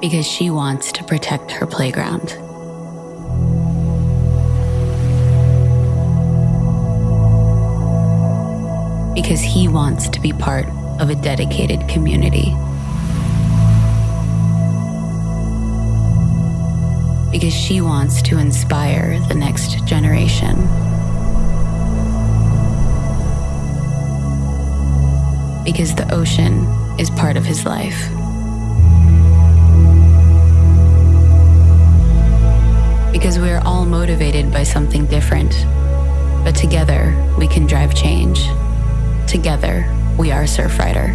Because she wants to protect her playground. Because he wants to be part of a dedicated community. Because she wants to inspire the next generation. Because the ocean is part of his life. Because we are all motivated by something different, but together we can drive change. Together, we are Surfrider.